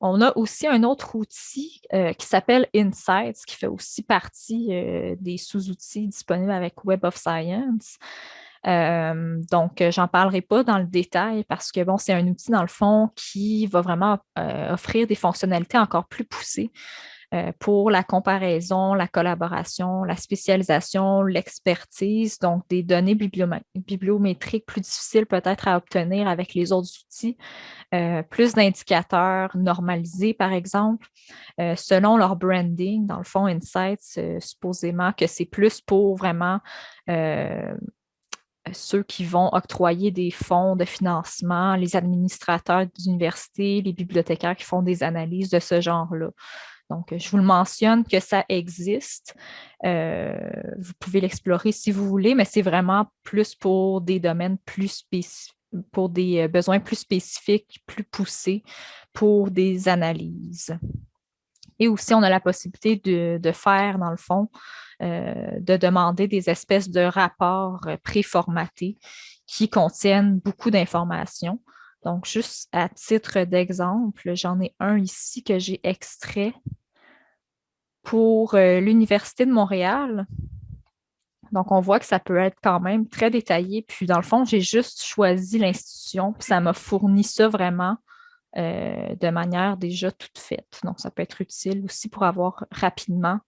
On a aussi un autre outil euh, qui s'appelle Insights, qui fait aussi partie euh, des sous-outils disponibles avec Web of Science. Euh, donc, j'en parlerai pas dans le détail parce que bon, c'est un outil, dans le fond, qui va vraiment offrir des fonctionnalités encore plus poussées pour la comparaison, la collaboration, la spécialisation, l'expertise, donc des données bibliométriques plus difficiles peut-être à obtenir avec les autres outils, euh, plus d'indicateurs normalisés, par exemple, euh, selon leur branding. Dans le fond, Insights, euh, supposément que c'est plus pour vraiment ceux qui vont octroyer des fonds de financement, les administrateurs d'université, les bibliothécaires qui font des analyses de ce genre-là. Donc, je vous le mentionne que ça existe. vous pouvez l'explorer si vous voulez, mais c'est vraiment plus pour des domaines plus spécifiques pour des euh, besoins plus spécifiques, plus poussés, pour des analyses. Et aussi, on a la possibilité de, faire, dans le fond, euh, de demander des espèces de rapports euh, préformatés qui contiennent beaucoup d'informations. Donc, juste à titre d'exemple, j'en ai un ici que j'ai extrait pour l'Université de Montréal. Donc, on voit que ça peut être quand même très détaillé. Puis, dans le fond, j'ai juste choisi l'institution, puis ça m'a fourni ça vraiment euh, de manière déjà toute faite. Donc, ça peut être utile aussi pour avoir rapidement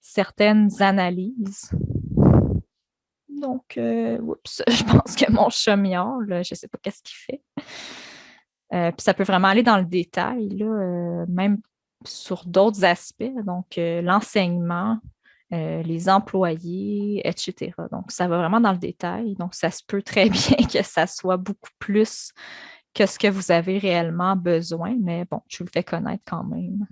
certaines analyses. Donc, euh, oups, [LAUGHS] je pense que mon chat je ne sais pas qu'est-ce qu'il fait. Euh, puis ça peut vraiment aller dans le détail, là, même sur d'autres aspects, donc l'enseignement, les employés, etc. Donc, ça va vraiment dans le détail. Donc, ça se peut très [LAUGHS] bien que ça soit beaucoup plus que ce que vous avez réellement besoin, mais bon, je vous le fais connaître quand même.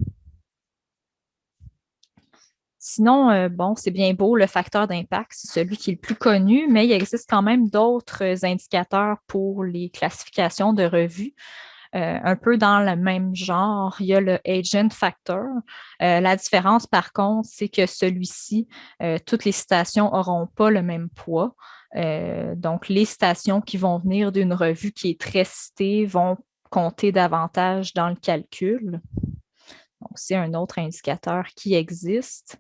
Sinon, euh, bon, c'est bien beau, le facteur d'impact, c'est celui qui est le plus connu, mais il existe quand même d'autres indicateurs pour les classifications de revues. Euh, un peu dans le même genre, il y a le agent factor. Euh, la différence, par contre, c'est que celui-ci, euh, toutes les citations n'auront pas le même poids. donc, les citations qui vont venir d'une revue qui est très citée vont compter davantage dans le calcul. Donc, c'est un autre indicateur qui existe.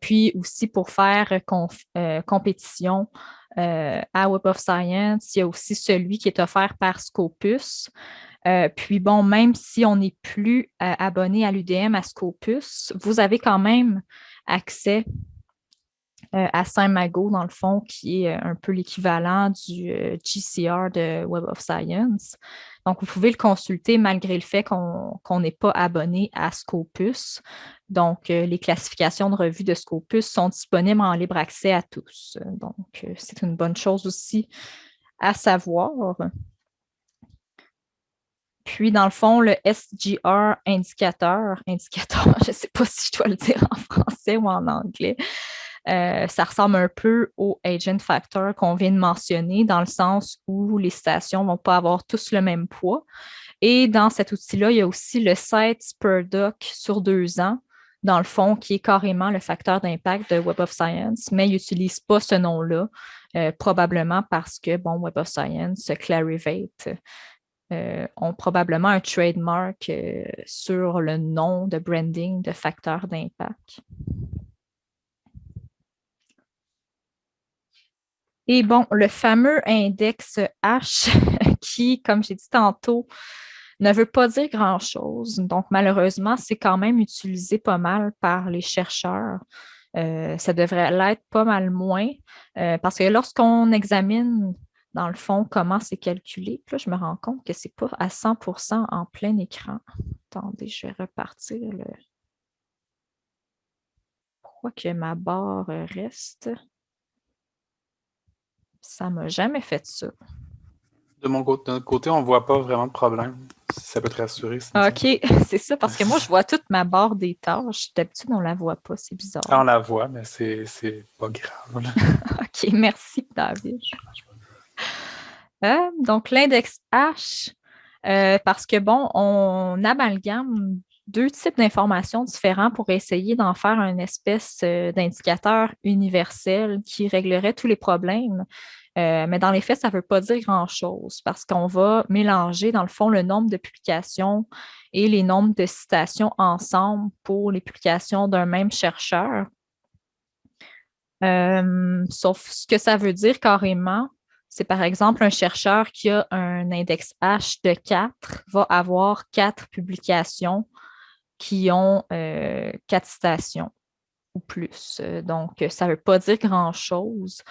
puis aussi pour faire compétition euh, à Web of Science. Il y a aussi celui qui est offert par Scopus. Euh, puis bon, même si on n'est plus euh, abonné à l'UDM, à Scopus, vous avez quand même accès à Saint-Mago, dans le fond, qui est un peu l'équivalent du GCR de Web of Science. Donc, vous pouvez le consulter malgré le fait qu'on n'est pas abonné à Scopus. Donc, les classifications de revues de Scopus sont disponibles en libre accès à tous. Donc, c'est une bonne chose aussi à savoir. Puis, dans le fond, le SGR indicateur, [LAUGHS] indicateur, je ne sais pas si je dois le dire en français ou en anglais, euh, ça ressemble un peu au agent factor qu'on vient de mentionner, dans le sens où les stations ne vont pas avoir tous le même poids. Et dans cet outil-là, il y a aussi le site per doc sur deux ans, dans le fond, qui est carrément le facteur d'impact de Web of Science, mais il n'utilise pas ce nom-là, euh, probablement parce que, bon, Web of Science, Clarivate, euh, ont probablement un trademark euh, sur le nom de branding de facteur d'impact. Et bon, le fameux index H [LAUGHS] qui, comme j'ai dit tantôt, ne veut pas dire grand-chose. Donc, malheureusement, c'est quand même utilisé pas mal par les chercheurs. Euh, ça devrait l'être pas mal moins parce que lorsqu'on examine dans le fond, comment c'est calculé. là, je me rends compte que ce n'est pas à 100% en plein écran. Attendez, je vais repartir le... Pourquoi que ma barre reste? Ça m'a jamais fait ça. De mon côté, on ne voit pas vraiment de problème. Ça peut te rassurer. OK, [LAUGHS] c'est ça, parce que moi, je vois toute ma barre des tâches. D'habitude, on ne la voit pas, c'est bizarre. Ah, on la voit, mais c'est pas grave. [LAUGHS] OK, merci, David. [LAUGHS] Euh, donc, l'index H, euh, parce que, bon, on amalgame deux types d'informations différents pour essayer d'en faire une espèce euh, d'indicateur universel qui réglerait tous les problèmes. Mais dans les faits, ça ne veut pas dire grand-chose parce qu'on va mélanger, dans le fond, le nombre de publications et les nombres de citations ensemble pour les publications d'un même chercheur. sauf ce que ça veut dire carrément, c'est par exemple un chercheur qui a un index H de 4 va avoir quatre publications qui ont euh, quatre citations ou plus. Donc, ça ne veut pas dire grand-chose.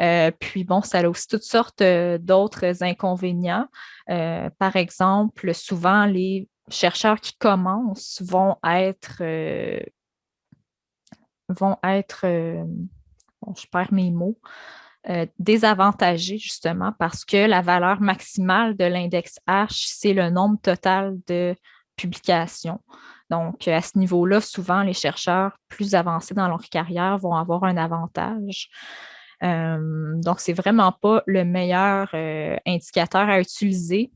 Euh, puis, bon, ça a aussi toutes sortes euh, d'autres inconvénients. par exemple, souvent, les chercheurs qui commencent vont être vont être, je perds mes mots, euh, désavantagé justement parce que la valeur maximale de l'index H, c'est le nombre total de publications. Donc, à ce niveau-là, souvent, les chercheurs plus avancés dans leur carrière vont avoir un avantage. Euh, donc, ce n'est vraiment pas le meilleur euh, indicateur à utiliser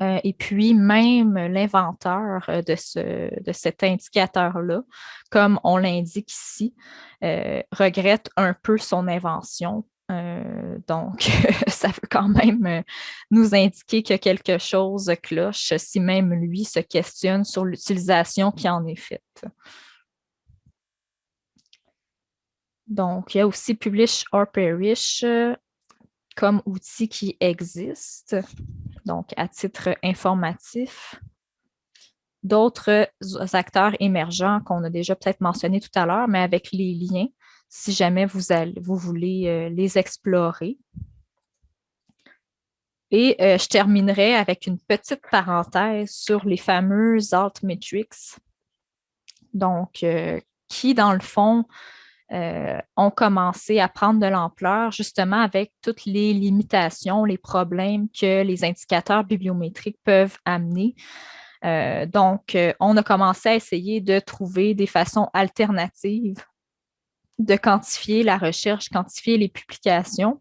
euh, et puis, même l'inventeur euh, de, ce, de cet indicateur-là, comme on l'indique ici, regrette un peu son invention. Donc, [LAUGHS] ça veut quand même nous indiquer que quelque chose cloche si même lui se questionne sur l'utilisation qui en est faite. Donc, il y a aussi Publish or Perish comme outil qui existe donc à titre informatif. D'autres acteurs émergents qu'on a déjà peut-être mentionné tout à l'heure, mais avec les liens, si jamais vous, voulez euh, les explorer. Et euh, je terminerai avec une petite parenthèse sur les fameux altmetrics, donc euh, qui, dans le fond, ont commencé à prendre de l'ampleur justement avec toutes les limitations, les problèmes que les indicateurs bibliométriques peuvent amener. Donc, on a commencé à essayer de trouver des façons alternatives de quantifier la recherche, quantifier les publications.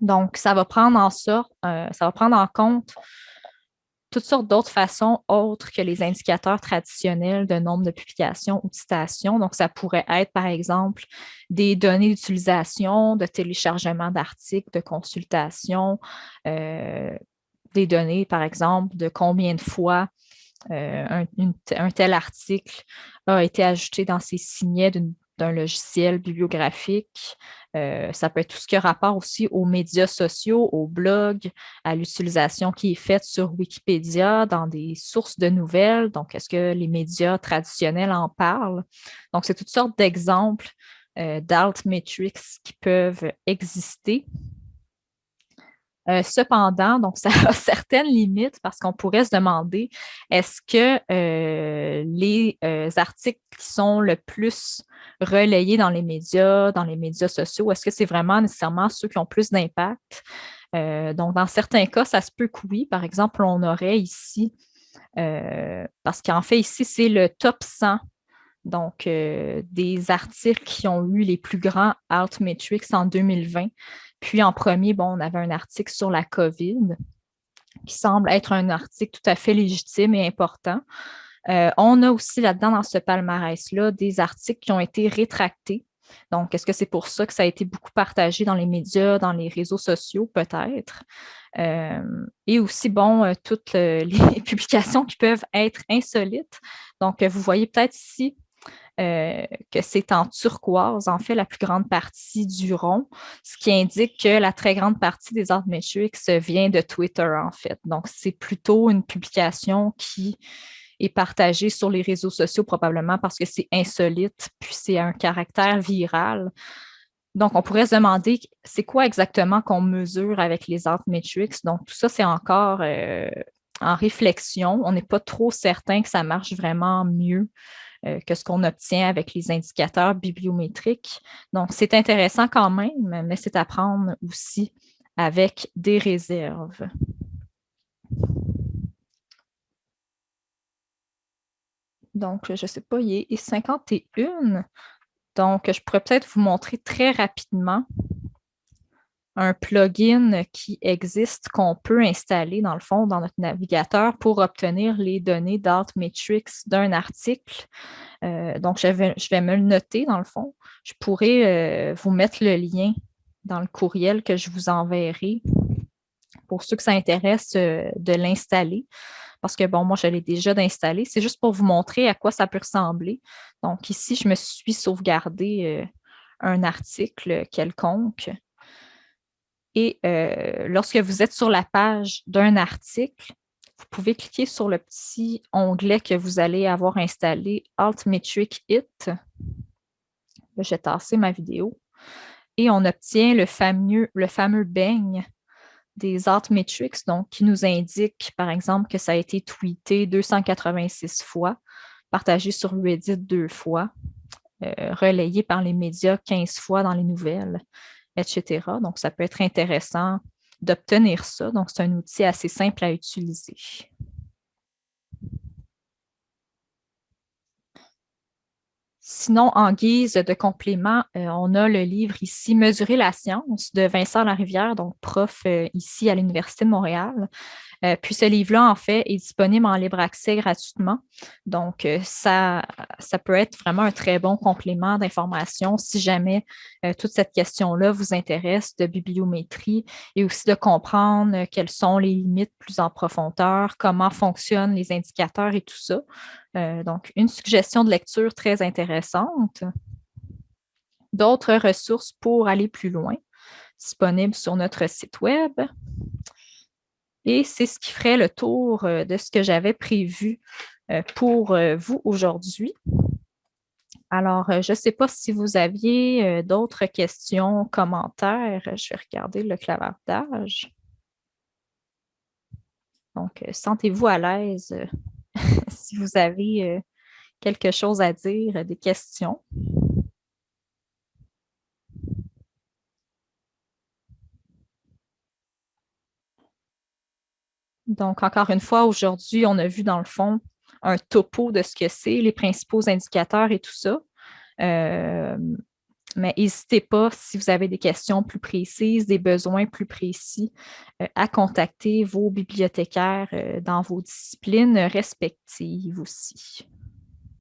Donc, ça va prendre en sorte, ça va prendre en compte toutes sortes d'autres façons autres que les indicateurs traditionnels de nombre de publications ou de citations. Donc, ça pourrait être, par exemple, des données d'utilisation, de téléchargement d'articles, de consultation, euh, des données, par exemple, de combien de fois euh, un, tel article a été ajouté dans ces signets d'une d'un logiciel bibliographique. Euh, ça peut être tout ce qui a rapport aussi aux médias sociaux, aux blogs, à l'utilisation qui est faite sur Wikipédia dans des sources de nouvelles. Donc, est-ce que les médias traditionnels en parlent? Donc, c'est toutes sortes d'exemples d'altmetrics qui peuvent exister. Cependant, donc ça a [LAUGHS] certaines limites parce qu'on pourrait se demander est-ce que les articles qui sont le plus relayés dans les médias, dans les médias sociaux, est-ce que c'est vraiment nécessairement ceux qui ont plus d'impact? donc, dans certains cas, ça se peut que oui. Par exemple, on aurait ici, parce qu'en fait, ici, c'est le top 100 donc des articles qui ont eu les plus grands Altmetrics en 2020. Puis en premier, on avait un article sur la COVID qui semble être un article tout à fait légitime et important. on a aussi là-dedans, dans ce palmarès-là, des articles qui ont été rétractés donc, est-ce que c'est pour ça que ça a été beaucoup partagé dans les médias, dans les réseaux sociaux, peut-être? Euh, et aussi, bon, euh, toutes [LAUGHS] les publications qui peuvent être insolites. Donc, vous voyez peut-être ici euh, que c'est en turquoise, en fait, la plus grande partie du rond, ce qui indique que la très grande partie des metrics vient de Twitter, en fait. Donc, c'est plutôt une publication qui est partagé sur les réseaux sociaux probablement parce que c'est insolite, puis c'est un caractère viral. Donc, on pourrait se demander c'est quoi exactement qu'on mesure avec les metrics. Donc, tout ça, c'est encore euh, en réflexion. On n'est pas trop certain que ça marche vraiment mieux que ce qu'on obtient avec les indicateurs bibliométriques. Donc, c'est intéressant quand même, mais c'est à prendre aussi avec des réserves. Donc, je ne sais pas, il est 51. Donc, je pourrais peut-être vous montrer très rapidement un plugin qui existe, qu'on peut installer dans le fond dans notre navigateur pour obtenir les données d'Altmetrics d'un article. Euh, donc, je vais, je vais, me le noter dans le fond. Je pourrais euh, vous mettre le lien dans le courriel que je vous enverrai pour ceux que ça intéresse euh, de l'installer parce que, bon, moi, je l'ai déjà d'installer. C'est juste pour vous montrer à quoi ça peut ressembler. Donc, ici, je me suis sauvegardé un article quelconque. Et euh, lorsque vous êtes sur la page d'un article, vous pouvez cliquer sur le petit onglet que vous allez avoir installé, Altmetric It. J'ai tassé ma vidéo. Et on obtient le fameux, le fameux beigne des Altmetrics, donc qui nous indique, par exemple, que ça a été tweeté 286 fois, partagé sur Reddit deux fois, euh, relayé par les médias 15 fois dans les nouvelles, etc. Donc, ça peut être intéressant d'obtenir ça. Donc, c'est un outil assez simple à utiliser. Sinon, en guise de complément, euh, on a le livre ici Mesurer la science de Vincent Larivière, donc prof euh, ici à l'Université de Montréal. Euh, puis ce livre-là, en fait, est disponible en libre accès gratuitement. Donc, euh, ça, ça peut être vraiment un très bon complément d'information si jamais euh, toute cette question-là vous intéresse de bibliométrie et aussi de comprendre quelles sont les limites plus en profondeur, comment fonctionnent les indicateurs et tout ça. donc, une suggestion de lecture très intéressante. D'autres ressources pour aller plus loin disponibles sur notre site Web. Et c'est ce qui ferait le tour euh, de ce que j'avais prévu euh, pour euh, vous aujourd'hui. Alors, je ne sais pas si vous aviez d'autres questions, commentaires. Je vais regarder le clavardage. Donc, sentez-vous à l'aise [LAUGHS] si vous avez quelque chose à dire, des questions. Donc, encore une fois, aujourd'hui, on a vu dans le fond un topo de ce que c'est, les principaux indicateurs et tout ça. Euh, mais n'hésitez pas, si vous avez des questions plus précises, des besoins plus précis, euh, à contacter vos bibliothécaires euh, dans vos disciplines respectives aussi.